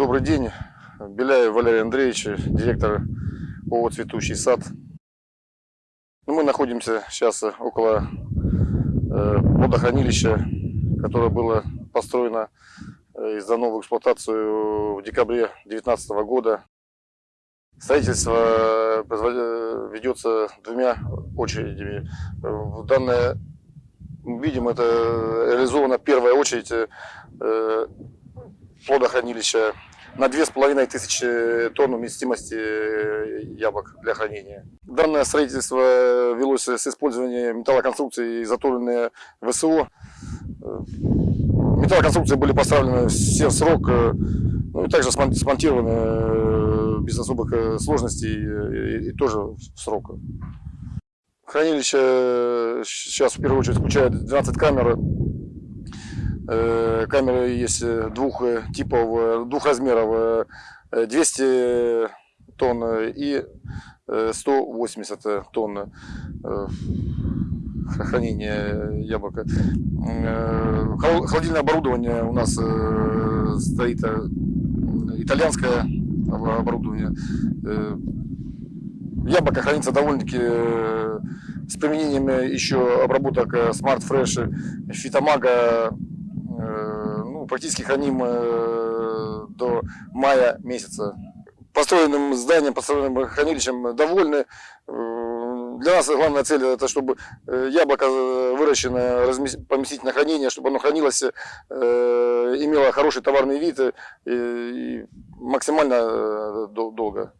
Добрый день. Беляев Валерий Андреевич, директор ООО «Цветущий сад». Ну, мы находимся сейчас около э, водохранилища, которое было построено э, и сдано в эксплуатацию в декабре 2019 года. Строительство э, ведется двумя очередями. В данное, видим, это реализована первая очередь плодохранилища на 2500 тонн вместимости яблок для хранения. Данное строительство велось с использованием металлоконструкций, изготовленные ВСО. Металлоконструкции были поставлены все в срок, ну и также смонтированы без особых сложностей и, и тоже в срок. Хранилище сейчас в первую очередь включает 12 камер Э, камеры есть э, двух э, типов, двух размеров, 200 тонн и 180 тонн хранения яблока. Холодильное оборудование у нас стоит итальянское оборудование. Яблоко хранится довольно-таки с применением еще обработок Smart Fresh, фитомага, практически храним э, до мая месяца. Построенным зданием, построенным хранилищем довольны. Э, для нас главная цель это чтобы э, яблоко выращенное поместить на хранение, чтобы оно хранилось, имело хороший товарный вид и максимально долго.